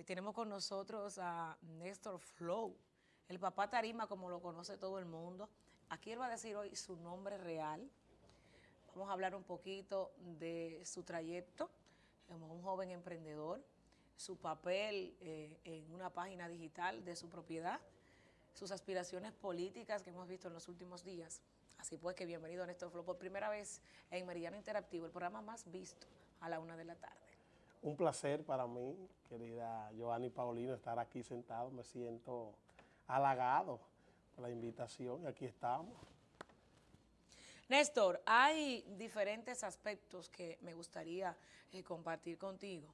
Ahí tenemos con nosotros a Néstor Flow, el papá Tarima, como lo conoce todo el mundo. Aquí él va a decir hoy su nombre real. Vamos a hablar un poquito de su trayecto como un joven emprendedor, su papel eh, en una página digital de su propiedad, sus aspiraciones políticas que hemos visto en los últimos días. Así pues que bienvenido a Néstor Flow por primera vez en Meridiano Interactivo, el programa más visto a la una de la tarde. Un placer para mí, querida Joanny Paulino, estar aquí sentado. Me siento halagado por la invitación y aquí estamos. Néstor, hay diferentes aspectos que me gustaría eh, compartir contigo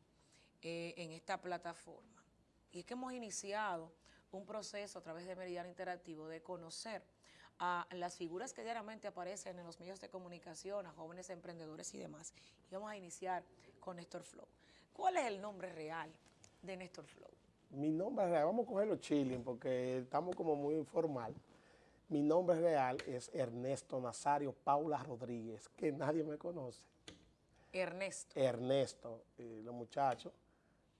eh, en esta plataforma. Y es que hemos iniciado un proceso a través de Meridiano Interactivo de conocer a las figuras que diariamente aparecen en los medios de comunicación, a jóvenes emprendedores y demás. Y vamos a iniciar con Néstor Flow. ¿Cuál es el nombre real de Néstor Flow? Mi nombre real, vamos a cogerlo chilling porque estamos como muy informal. Mi nombre real es Ernesto Nazario Paula Rodríguez, que nadie me conoce. Ernesto. Ernesto. los muchachos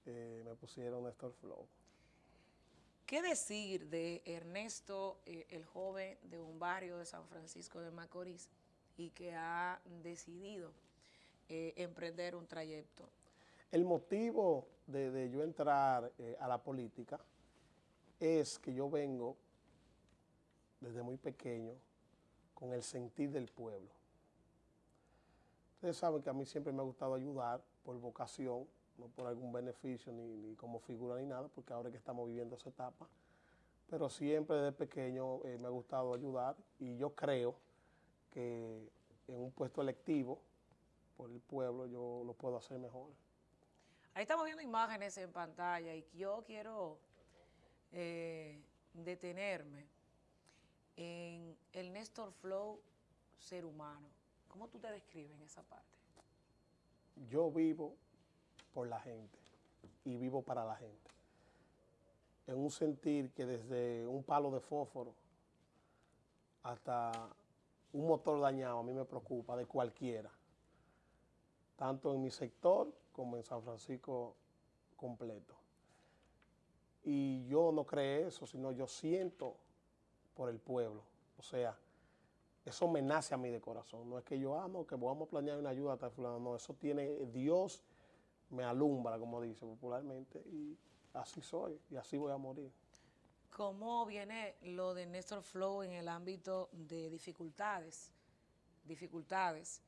eh, me pusieron Néstor Flow. ¿Qué decir de Ernesto, eh, el joven de un barrio de San Francisco de Macorís y que ha decidido eh, emprender un trayecto? El motivo de, yo entrar eh, a la política es que yo vengo desde muy pequeño con el sentir del pueblo. Ustedes saben que a mí siempre me ha gustado ayudar por vocación, no por algún beneficio ni, como figura ni nada, porque ahora que estamos viviendo esa etapa, pero siempre desde pequeño eh, me ha gustado ayudar y yo creo que en un puesto electivo por el pueblo yo lo puedo hacer mejor. Ahí estamos viendo imágenes en pantalla y yo quiero eh, detenerme en el Néstor Flow ser humano. ¿Cómo tú te describes en esa parte? Yo vivo por la gente y vivo para la gente. En un sentir que desde un palo de fósforo hasta un motor dañado a mí me preocupa de cualquiera, tanto en mi sector como en San Francisco completo. Y yo no creo eso, sino yo siento por el pueblo. O sea, eso me nace a mí de corazón. No es que yo, ah, no, que vamos a planear una ayuda tal fulano. No, eso tiene Dios me alumbra, como dice popularmente, y así soy, y así voy a morir. ¿Cómo viene lo de Néstor Flow en el ámbito de dificultades, dificultades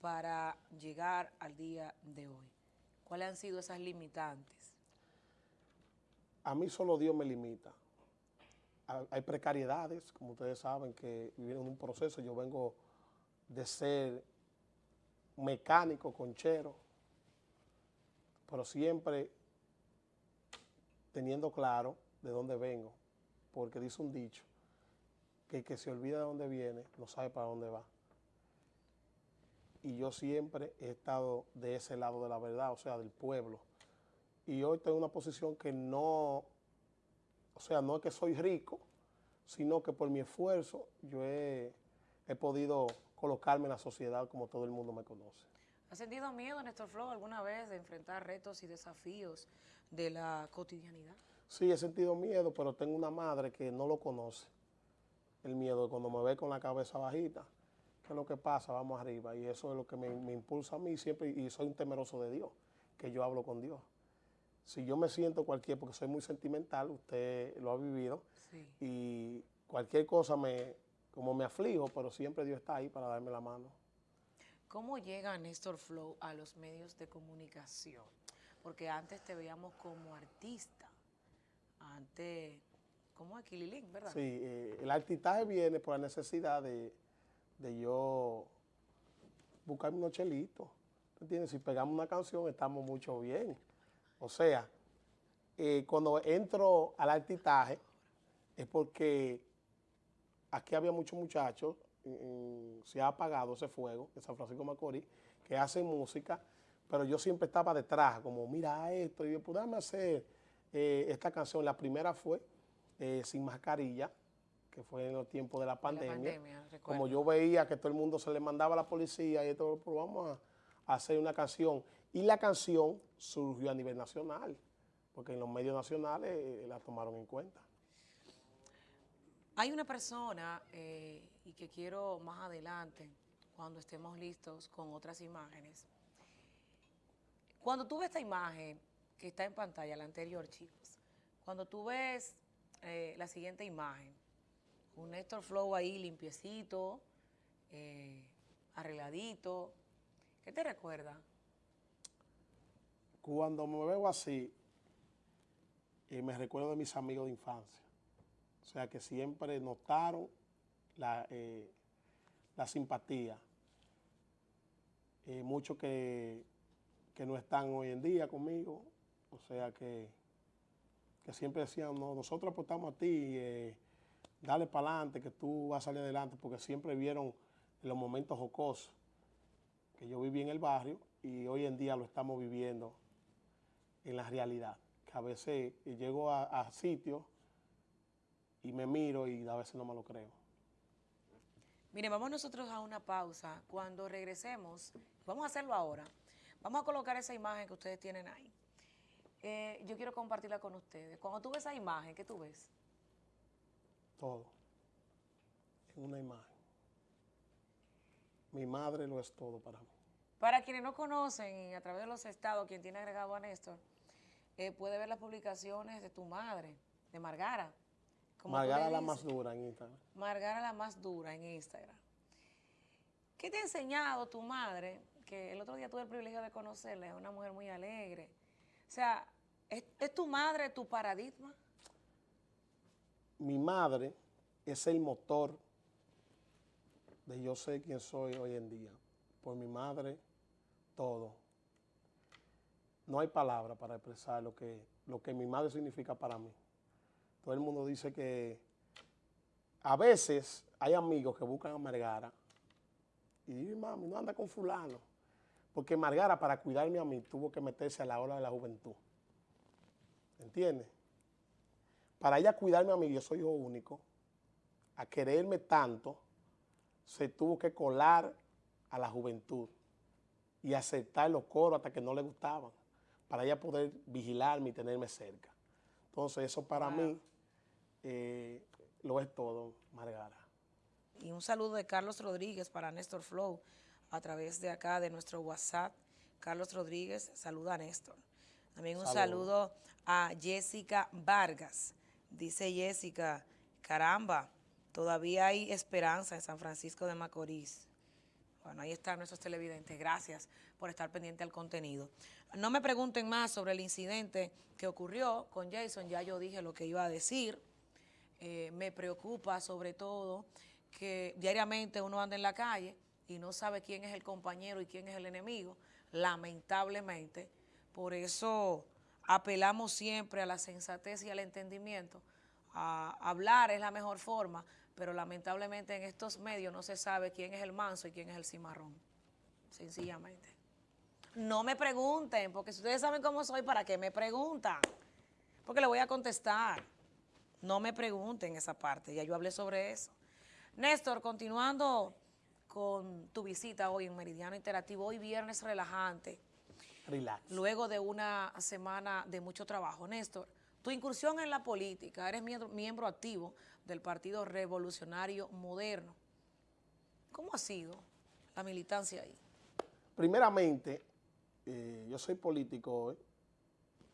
para llegar al día de hoy? ¿Cuáles han sido esas limitantes? A mí solo Dios me limita. Hay precariedades, como ustedes saben, que vivieron un proceso. Yo vengo de ser mecánico, conchero, pero siempre teniendo claro de dónde vengo, porque dice un dicho, que el que se olvida de dónde viene no sabe para dónde va. Y yo siempre he estado de ese lado de la verdad, o sea, del pueblo. Y hoy tengo una posición que no, o sea, no es que soy rico, sino que por mi esfuerzo yo he, he podido colocarme en la sociedad como todo el mundo me conoce. ¿Ha sentido miedo, Néstor Flow, alguna vez de enfrentar retos y desafíos de la cotidianidad? Sí, he sentido miedo, pero tengo una madre que no lo conoce. El miedo cuando me ve con la cabeza bajita, ¿qué es lo que pasa? Vamos arriba. Y eso es lo que me, impulsa a mí siempre, y soy un temeroso de Dios, que yo hablo con Dios. Si yo me siento cualquier, porque soy muy sentimental, usted lo ha vivido, y cualquier cosa me, como me aflijo, pero siempre Dios está ahí para darme la mano. ¿Cómo llega Néstor Flow a los medios de comunicación? Porque antes te veíamos como artista, antes como Aquililín, ¿verdad? Sí, eh, el artistaje viene por la necesidad de, yo buscarme unos chelitos. ¿Entiendes? Si pegamos una canción estamos mucho bien. O sea, eh, cuando entro al artistaje es porque aquí había muchos muchachos se ha apagado ese fuego en San Francisco de Macorís, que hacen música, pero yo siempre estaba detrás, como mira esto, y yo pude hacer eh, esta canción. La primera fue eh, Sin Mascarilla, que fue en los tiempos de la pandemia. como yo veía que todo el mundo se le mandaba a la policía y todo, pues vamos a, hacer una canción. Y la canción surgió a nivel nacional. porque en los medios nacionales eh, la tomaron en cuenta. Hay una persona, eh, y que quiero más adelante, cuando estemos listos con otras imágenes. Cuando tú ves esta imagen que está en pantalla, la anterior, chicos, cuando tú ves eh, la siguiente imagen, un Néstor Flow ahí limpiecito, eh, arregladito, ¿qué te recuerda? Cuando me veo así, eh, me recuerdo de mis amigos de infancia. O sea, que siempre notaron la, eh, la simpatía. Muchos que, que, no están hoy en día conmigo, o sea, que, que siempre decían, no, nosotros aportamos a ti, dale para adelante, que tú vas a salir adelante, porque siempre vieron los momentos jocosos que yo viví en el barrio y hoy en día lo estamos viviendo en la realidad. Que a veces llego a, a sitios y me miro y a veces no me lo creo. Mire, vamos nosotros a una pausa. Cuando regresemos, vamos a hacerlo ahora. Vamos a colocar esa imagen que ustedes tienen ahí. Eh, yo quiero compartirla con ustedes. Cuando tú ves esa imagen, ¿qué tú ves? Todo. En una imagen. Mi madre lo es todo para mí. Para quienes no conocen, a través de los estados, quien tiene agregado a Néstor, eh, puede ver las publicaciones de tu madre, de Margara. Margara la más dura en Instagram. Margara la más dura en Instagram. ¿Qué te ha enseñado tu madre? Que el otro día tuve el privilegio de conocerla, es una mujer muy alegre. O sea, ¿es, es tu madre tu paradigma? Mi madre es el motor de yo sé quién soy hoy en día. Por mi madre, todo. No hay palabra para expresar lo que, lo que mi madre significa para mí. Todo el mundo dice que a veces hay amigos que buscan a Margara y dicen, mami, no anda con fulano. Porque Margara, para cuidarme a mí, tuvo que meterse a la ola de la juventud. ¿Entiendes? Para ella cuidarme a mí, yo soy hijo único, a quererme tanto, se tuvo que colar a la juventud y aceptar los coros hasta que no le gustaban, para ella poder vigilarme y tenerme cerca. Entonces, eso para wow. mí eh, lo es todo, Margara. Y un saludo de Carlos Rodríguez para Néstor Flow a través de acá de nuestro WhatsApp. Carlos Rodríguez saluda a Néstor. También un saludo, saludo a Jessica Vargas. Dice Jessica, caramba, todavía hay esperanza en San Francisco de Macorís. Bueno, ahí están nuestros televidentes. Gracias por estar pendiente al contenido. No me pregunten más sobre el incidente que ocurrió con Jason. Ya yo dije lo que iba a decir. Eh, me preocupa sobre todo que diariamente uno anda en la calle y no sabe quién es el compañero y quién es el enemigo, lamentablemente. Por eso apelamos siempre a la sensatez y al entendimiento. A hablar es la mejor forma, pero lamentablemente en estos medios no se sabe quién es el manso y quién es el cimarrón, sencillamente. No me pregunten, porque si ustedes saben cómo soy, ¿para qué me preguntan? Porque le voy a contestar. No me pregunten esa parte, ya yo hablé sobre eso. Néstor, continuando con tu visita hoy en Meridiano Interactivo, hoy viernes relajante. Relax. Luego de una semana de mucho trabajo. Néstor, tu incursión en la política, eres miembro, miembro activo del Partido Revolucionario Moderno. ¿Cómo ha sido la militancia ahí? Primeramente, eh, yo soy político hoy,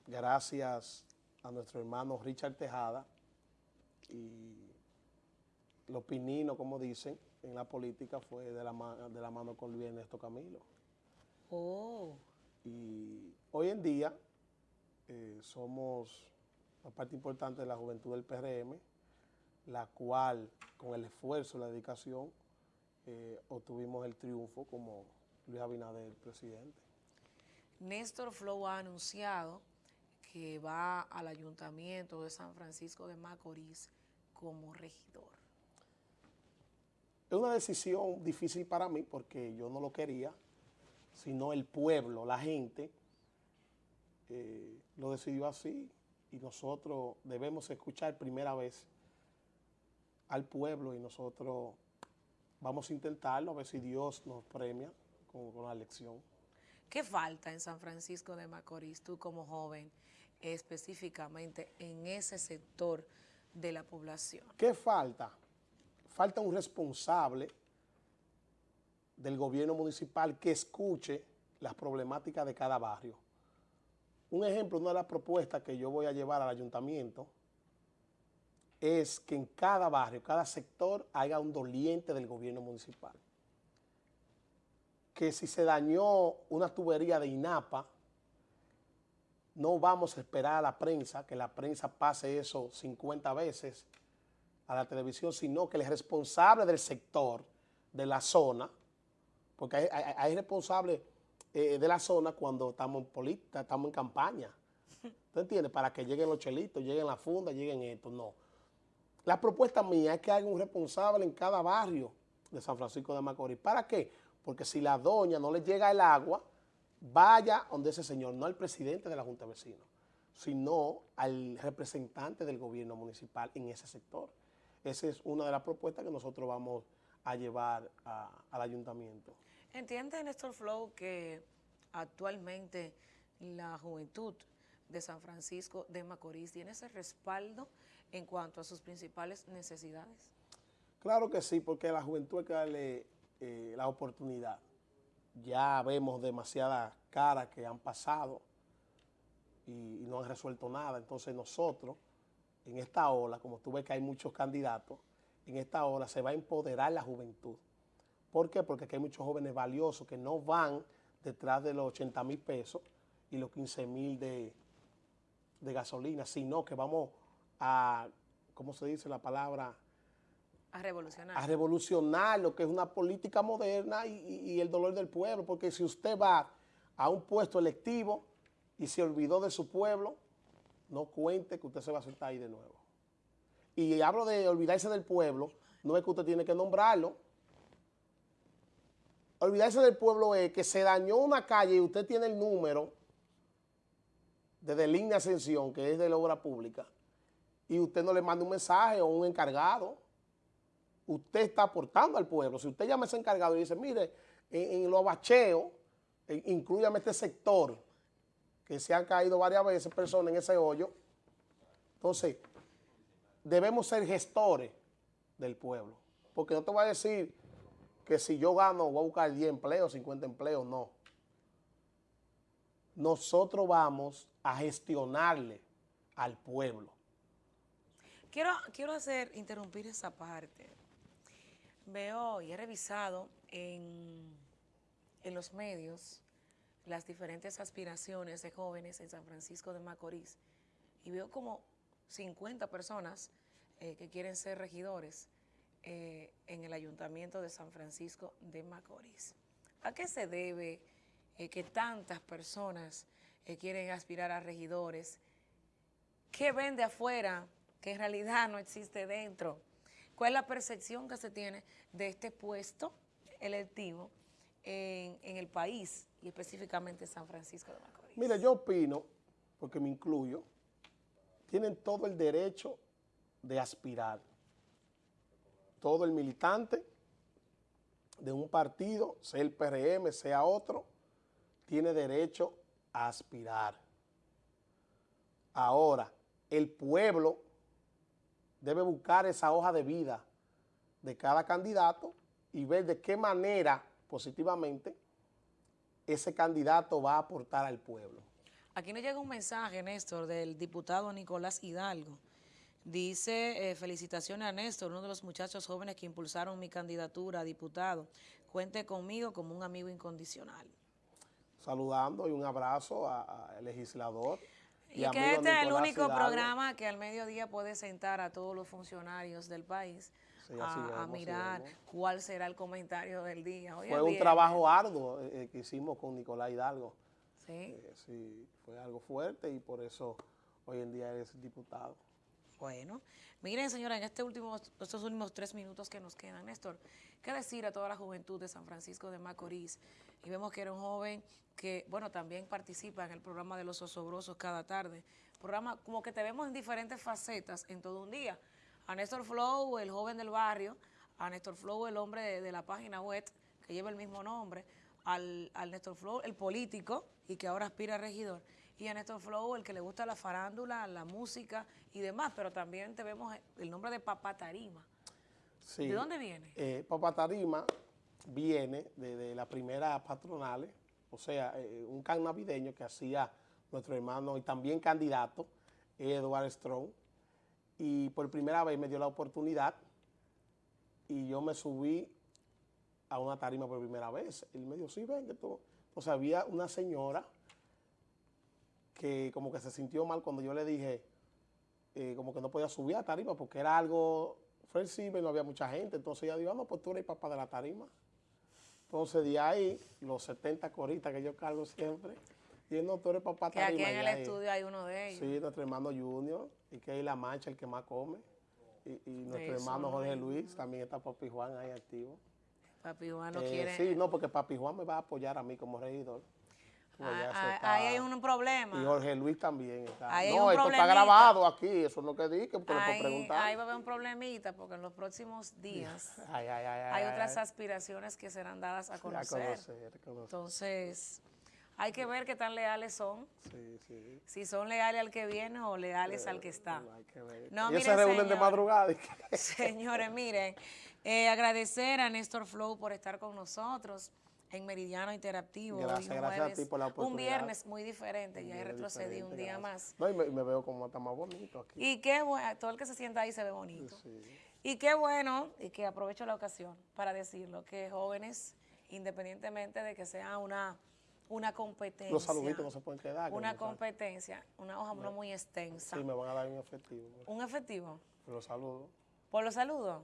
gracias a nuestro hermano Richard Tejada, y los pininos, como dicen, en la política fue de la, de la mano con Luis Ernesto Camilo. Oh. Y hoy en día eh, somos una parte importante de la juventud del PRM, la cual, con el esfuerzo y la dedicación, eh, obtuvimos el triunfo como Luis Abinader, presidente. Néstor Flow ha anunciado que va al Ayuntamiento de San Francisco de Macorís como regidor. Es una decisión difícil para mí porque yo no lo quería, sino el pueblo, la gente, eh, lo decidió así y nosotros debemos escuchar primera vez al pueblo y nosotros vamos a intentarlo a ver si Dios nos premia con, con la elección. ¿Qué falta en San Francisco de Macorís, tú como joven? específicamente en ese sector de la población. ¿Qué falta? Falta un responsable del gobierno municipal que escuche las problemáticas de cada barrio. Un ejemplo, una de las propuestas que yo voy a llevar al ayuntamiento es que en cada barrio, cada sector, haya un doliente del gobierno municipal. Que si se dañó una tubería de INAPA, no vamos a esperar a la prensa, que la prensa pase eso 50 veces a la televisión, sino que el responsable del sector, de la zona, porque hay, responsables eh, de la zona cuando estamos en política, estamos en campaña. ¿Tú entiendes? Para que lleguen los chelitos, lleguen las fundas, lleguen esto, no. La propuesta mía es que haya un responsable en cada barrio de San Francisco de Macorís. ¿Para qué? Porque si la doña no le llega el agua, vaya donde ese señor, no al presidente de la Junta de Vecinos, sino al representante del gobierno municipal en ese sector. Esa es una de las propuestas que nosotros vamos a llevar al ayuntamiento. ¿Entiende, Néstor Flow, que actualmente la juventud de San Francisco de Macorís tiene ese respaldo en cuanto a sus principales necesidades? Claro que sí, porque la juventud hay que darle eh, la oportunidad ya vemos demasiadas caras que han pasado y, no han resuelto nada. Entonces nosotros, en esta ola, como tú ves que hay muchos candidatos, en esta ola se va a empoderar la juventud. ¿Por qué? Porque aquí hay muchos jóvenes valiosos que no van detrás de los 80 mil pesos y los 15 mil de, de gasolina, sino que vamos a, ¿cómo se dice la palabra?, a revolucionar. A revolucionar lo que es una política moderna y, el dolor del pueblo, porque si usted va a un puesto electivo y se olvidó de su pueblo, no cuente que usted se va a sentar ahí de nuevo. Y hablo de olvidarse del pueblo, no es que usted tiene que nombrarlo. Olvidarse del pueblo es que se dañó una calle y usted tiene el número de línea ascensión, que es de la obra pública, y usted no le manda un mensaje o un encargado usted está aportando al pueblo. Si usted llama a ese encargado y dice, mire, en, los bacheos, incluyame este sector, que se han caído varias veces personas en ese hoyo, entonces debemos ser gestores del pueblo. Porque no te voy a decir que si yo gano voy a buscar 10 empleos, 50 empleos, no. Nosotros vamos a gestionarle al pueblo. Quiero, quiero hacer, interrumpir esa parte veo y he revisado en, los medios las diferentes aspiraciones de jóvenes en San Francisco de Macorís y veo como 50 personas eh, que quieren ser regidores eh, en el Ayuntamiento de San Francisco de Macorís. ¿A qué se debe eh, que tantas personas quieren aspirar a regidores? ¿Qué ven de afuera que en realidad no existe dentro? ¿Cuál es la percepción que se tiene de este puesto electivo en, el país y específicamente en San Francisco de Macorís? Mira, yo opino, porque me incluyo, tienen todo el derecho de aspirar. Todo el militante de un partido, sea el PRM, sea otro, tiene derecho a aspirar. Ahora, el pueblo debe buscar esa hoja de vida de cada candidato y ver de qué manera positivamente ese candidato va a aportar al pueblo. Aquí nos llega un mensaje, Néstor, del diputado Nicolás Hidalgo. Dice, eh, felicitaciones a Néstor, uno de los muchachos jóvenes que impulsaron mi candidatura a diputado. Cuente conmigo como un amigo incondicional. Saludando y un abrazo al legislador. Y, que este es el único programa que al mediodía puede sentar a todos los funcionarios del país a, mirar cuál será el comentario del día. fue un trabajo arduo eh, eh, que hicimos con Nicolás Hidalgo. Sí. Eh, sí, fue algo fuerte y por eso hoy en día es diputado. Bueno, miren señora, en este último, estos últimos tres minutos que nos quedan, Néstor, ¿qué decir a toda la juventud de San Francisco de Macorís? Y vemos que era un joven que, bueno, también participa en el programa de los osobrosos cada tarde. Programa como que te vemos en diferentes facetas en todo un día. A Néstor Flow, el joven del barrio, a Néstor Flow, el hombre de, la página web que lleva el mismo nombre, al, al Néstor Flow, el político y que ahora aspira a regidor y a Néstor Flow, el que le gusta la farándula, la música y demás, pero también te vemos el nombre de Papá Tarima. Sí. ¿De dónde viene? Eh, Papá Tarima viene de, de las primeras patronales, o sea, eh, un can navideño que hacía nuestro hermano y también candidato, Edward Strong, y por primera vez me dio la oportunidad y yo me subí a una tarima por primera vez. Él me dijo, sí, ven, que tú... Entonces había una señora que como que se sintió mal cuando yo le dije eh, como que no podía subir a tarima porque era algo flexible no había mucha gente. Entonces ella dijo, ah, no, pues tú eres papá de la tarima. Entonces de ahí, los 70 coristas que yo cargo siempre, y no, tú eres papá Que tarima. aquí en el ahí- estudio hay uno de ellos. Sí, nuestro hermano Junior, y que es la mancha el que más come. Y, y nuestro Eso, hermano no Jorge Luis, también está Papi Juan ahí activo. Papi Juan no Eh, quiere... Sí, no, porque Papi Juan me va a apoyar a mí como regidor. Pues Ah, ah, está- ahí hay un problema. Y Jorge Luis también está. Ahí no, esto está grabado aquí, eso es lo que dije, porque lo puedo Ahí, preguntar. ahí va a haber un problemita porque en los próximos días Ay, ay, ay, ay, hay ay, otras aspiraciones que serán dadas a conocer. A conocer, a conocer. Entonces, hay que ver qué tan leales son, Sí, sí. si son leales al que viene o leales al que está. Hay que ver. No, Ellos mire, se reúnen de madrugada. y Señores, miren, eh, agradecer a Néstor Flow por estar con nosotros en Meridiano Interactivo. Gracias, un gracias a ti por la Un oportunidad. viernes muy diferente, ya retrocedido un día gracias. más. No, y me, veo como está más bonito aquí. Y qué bueno, todo el que se sienta ahí se ve bonito. Sí. Y qué bueno, y que aprovecho la ocasión para decirlo, que jóvenes, independientemente de que sea una, una competencia, Los saluditos no se pueden quedar. que una competencia, una hoja no muy extensa, Sí, me van a dar un efectivo. un efectivo, Los saludos. por los saludos.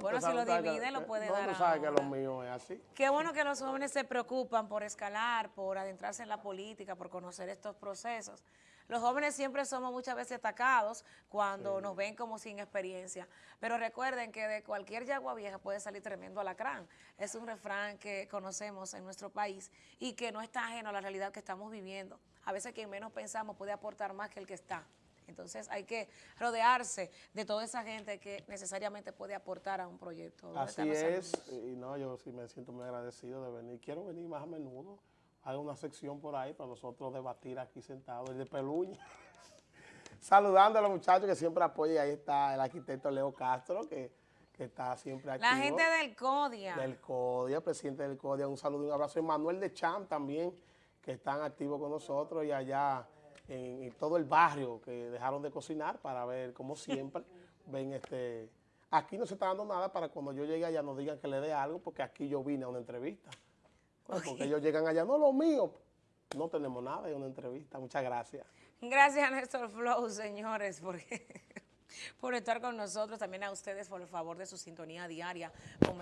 Bueno, si lo divide, lo puede no, dar tú sabes que lo mío es así. Qué bueno que los jóvenes se preocupan por escalar, por adentrarse en la política, por conocer estos procesos. Los jóvenes siempre somos muchas veces atacados cuando nos ven como sin experiencia, pero recuerden que de cualquier yagua vieja puede salir tremendo alacrán. Es un refrán que conocemos en nuestro país y que no está ajeno a la realidad que estamos viviendo. A veces quien menos pensamos puede aportar más que el que está. Entonces hay que rodearse de toda esa gente que necesariamente puede aportar a un proyecto. ¿Dónde Así es. Y no, yo sí me siento muy agradecido de venir. Quiero venir más a menudo. Haga una sección por ahí para nosotros debatir aquí sentados, el de Peluña. Saludando a los muchachos que siempre apoyan. Ahí está el arquitecto Leo Castro, que, que está siempre aquí. La gente del CODIA. del CODIA, presidente del CODIA, un saludo y un abrazo. Y Manuel de Cham también, que están activos con nosotros y allá en, en todo el barrio que dejaron de cocinar para ver, como siempre, ven este... Aquí no se está dando nada para cuando yo llegue allá no digan que le dé algo, porque aquí yo vine a una entrevista. Porque ellos llegan allá, no lo mío. No tenemos nada, es una entrevista. Muchas gracias. Gracias a Néstor Flow, señores, porque, por estar con nosotros. También a ustedes por el favor de su sintonía diaria.